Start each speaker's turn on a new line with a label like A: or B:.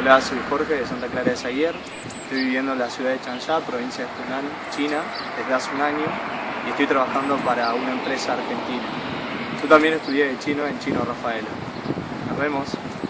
A: Hola, soy Jorge de Santa Clara de Zaguier. Estoy viviendo en la ciudad de Changsha, provincia de Hunan, China, desde hace un año y estoy trabajando para una empresa argentina. Yo también estudié de chino en Chino Rafaela. Nos vemos.